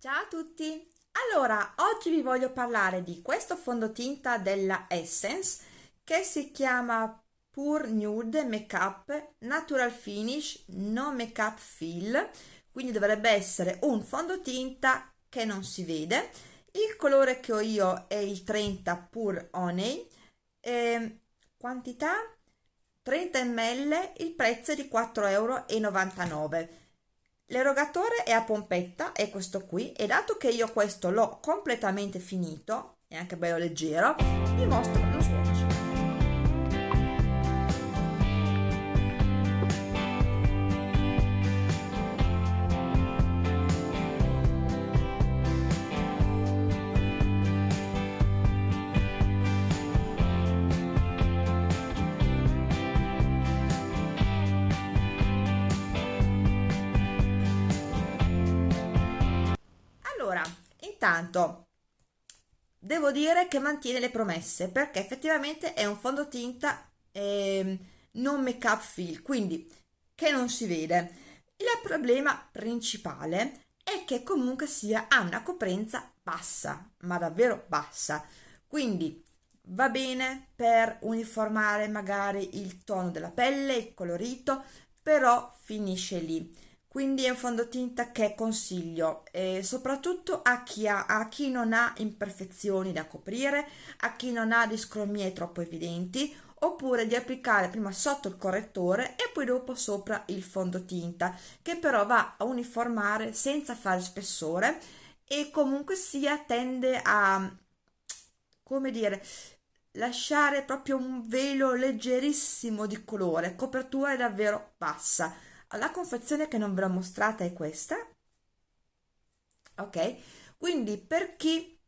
Ciao a tutti! Allora, oggi vi voglio parlare di questo fondotinta della Essence che si chiama Pure Nude Makeup Natural Finish No Makeup Fill. Quindi dovrebbe essere un fondotinta che non si vede. Il colore che ho io è il 30 Pure Honey. E quantità? 30 ml il prezzo è di 4,99 euro L'erogatore è a pompetta, è questo qui, e dato che io questo l'ho completamente finito, è anche bello leggero, vi mostro lo swatch. Intanto devo dire che mantiene le promesse perché effettivamente è un fondotinta eh, non make up fill, quindi che non si vede. Il problema principale è che comunque sia ha una coprenza bassa, ma davvero bassa. Quindi va bene per uniformare magari il tono della pelle, il colorito, però finisce lì quindi è un fondotinta che consiglio eh, soprattutto a chi, ha, a chi non ha imperfezioni da coprire, a chi non ha discromie troppo evidenti oppure di applicare prima sotto il correttore e poi dopo sopra il fondotinta che però va a uniformare senza fare spessore e comunque sia tende a come dire lasciare proprio un velo leggerissimo di colore copertura è davvero bassa la confezione che non ve l'ho mostrata è questa. Ok? Quindi per chi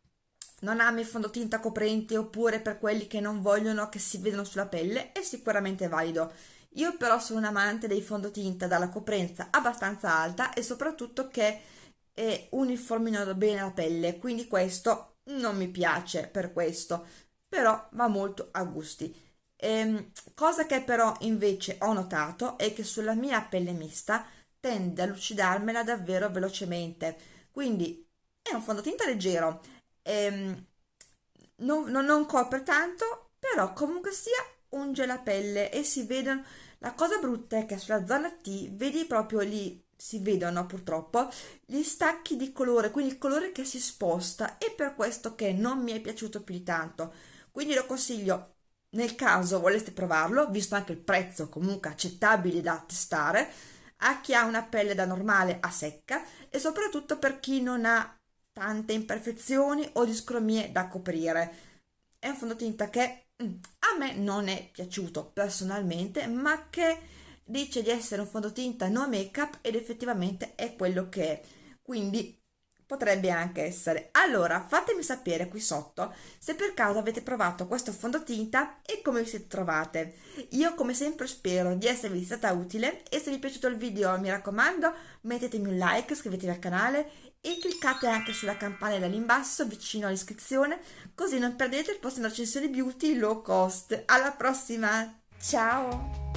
non ama il fondotinta coprente oppure per quelli che non vogliono che si vedano sulla pelle è sicuramente valido. Io però sono un amante dei fondotinta dalla coprenza abbastanza alta e soprattutto che eh, uniformino bene la pelle quindi questo non mi piace per questo però va molto a gusti Ehm, cosa che però invece ho notato è che sulla mia pelle mista tende a lucidarmela davvero velocemente, quindi è un fondotinta leggero, ehm, non, non, non copre tanto, però comunque sia unge la pelle e si vedono, la cosa brutta è che sulla zona T vedi proprio lì, si vedono purtroppo, gli stacchi di colore, quindi il colore che si sposta e per questo che non mi è piaciuto più di tanto, quindi lo consiglio nel caso voleste provarlo, visto anche il prezzo comunque accettabile da testare, a chi ha una pelle da normale a secca e soprattutto per chi non ha tante imperfezioni o discromie da coprire. È un fondotinta che mm, a me non è piaciuto personalmente, ma che dice di essere un fondotinta no make up ed effettivamente è quello che è. Quindi potrebbe anche essere. Allora, fatemi sapere qui sotto se per caso avete provato questo fondotinta e come vi siete trovate. Io come sempre spero di esservi stata utile e se vi è piaciuto il video mi raccomando mettetemi un like, iscrivetevi al canale e cliccate anche sulla campanella lì in basso vicino all'iscrizione così non perdete il prossimo recensione beauty low cost. Alla prossima, ciao!